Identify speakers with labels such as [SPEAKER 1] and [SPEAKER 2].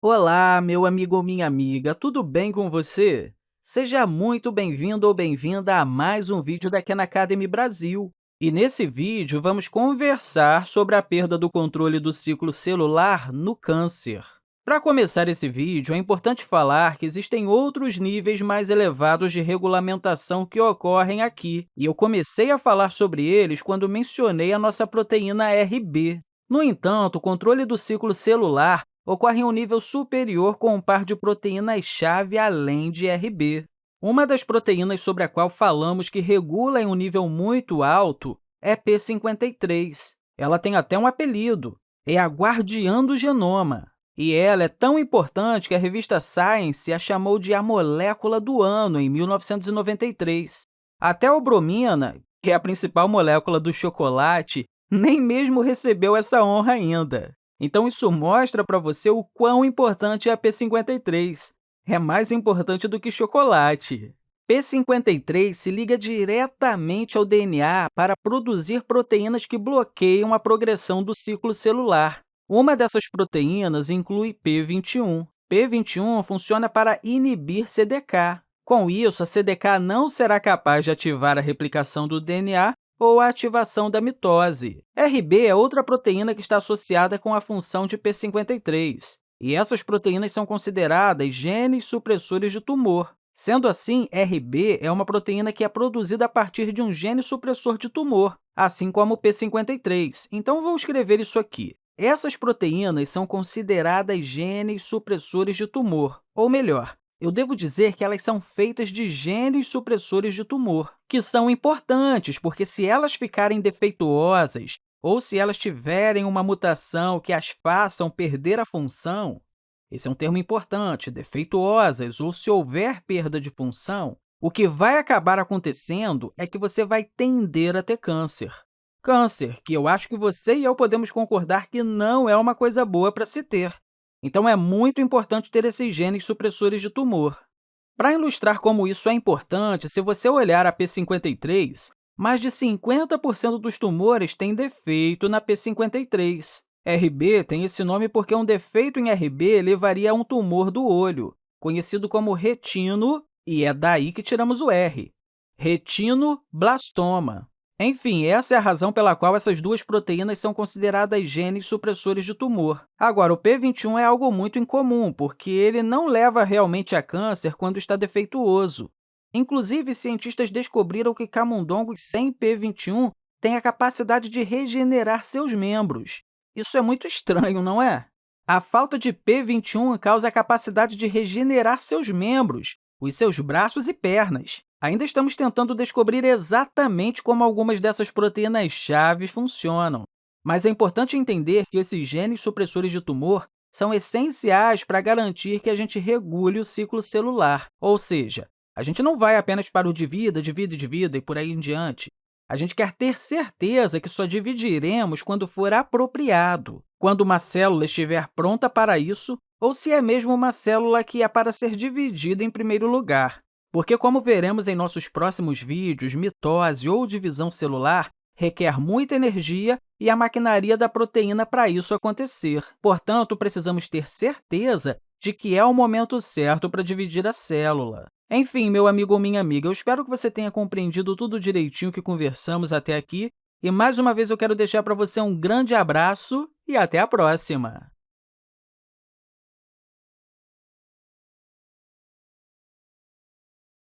[SPEAKER 1] Olá, meu amigo ou minha amiga, tudo bem com você? Seja muito bem-vindo ou bem-vinda a mais um vídeo da Khan Academy Brasil. E nesse vídeo, vamos conversar sobre a perda do controle do ciclo celular no câncer. Para começar esse vídeo, é importante falar que existem outros níveis mais elevados de regulamentação que ocorrem aqui, e eu comecei a falar sobre eles quando mencionei a nossa proteína RB. No entanto, o controle do ciclo celular ocorre em um nível superior com um par de proteínas-chave além de RB. Uma das proteínas sobre a qual falamos que regula em um nível muito alto é P53. Ela tem até um apelido, é a guardiã do genoma. E ela é tão importante que a revista Science a chamou de a molécula do ano, em 1993. Até a bromina, que é a principal molécula do chocolate, nem mesmo recebeu essa honra ainda. Então, isso mostra para você o quão importante é a P53. É mais importante do que chocolate. P53 se liga diretamente ao DNA para produzir proteínas que bloqueiam a progressão do ciclo celular. Uma dessas proteínas inclui P21. P21 funciona para inibir CDK. Com isso, a CDK não será capaz de ativar a replicação do DNA ou a ativação da mitose. RB é outra proteína que está associada com a função de P53, e essas proteínas são consideradas genes supressores de tumor. Sendo assim, RB é uma proteína que é produzida a partir de um gene supressor de tumor, assim como o P53. Então, vou escrever isso aqui. Essas proteínas são consideradas genes supressores de tumor, ou melhor, eu devo dizer que elas são feitas de genes supressores de tumor, que são importantes, porque se elas ficarem defeituosas ou se elas tiverem uma mutação que as façam perder a função, esse é um termo importante, defeituosas, ou se houver perda de função, o que vai acabar acontecendo é que você vai tender a ter câncer. Câncer, que eu acho que você e eu podemos concordar que não é uma coisa boa para se ter. Então, é muito importante ter esses genes supressores de tumor. Para ilustrar como isso é importante, se você olhar a P53, mais de 50% dos tumores têm defeito na P53. RB tem esse nome porque um defeito em RB levaria a um tumor do olho, conhecido como retino, e é daí que tiramos o R, retinoblastoma. Enfim, essa é a razão pela qual essas duas proteínas são consideradas genes supressores de tumor. Agora, o P21 é algo muito incomum, porque ele não leva realmente a câncer quando está defeituoso. Inclusive, cientistas descobriram que camundongos sem P21 têm a capacidade de regenerar seus membros. Isso é muito estranho, não é? A falta de P21 causa a capacidade de regenerar seus membros, os seus braços e pernas. Ainda estamos tentando descobrir exatamente como algumas dessas proteínas-chave funcionam, mas é importante entender que esses genes supressores de tumor são essenciais para garantir que a gente regule o ciclo celular, ou seja, a gente não vai apenas para o divida, divida e divida e por aí em diante. A gente quer ter certeza que só dividiremos quando for apropriado, quando uma célula estiver pronta para isso, ou se é mesmo uma célula que é para ser dividida em primeiro lugar. Porque, como veremos em nossos próximos vídeos, mitose ou divisão celular requer muita energia e a maquinaria da proteína para isso acontecer. Portanto, precisamos ter certeza de que é o momento certo para dividir a célula. Enfim, meu amigo ou minha amiga, eu espero que você tenha compreendido tudo direitinho que conversamos até aqui. E, mais uma vez, eu quero deixar para você um grande abraço e até a próxima!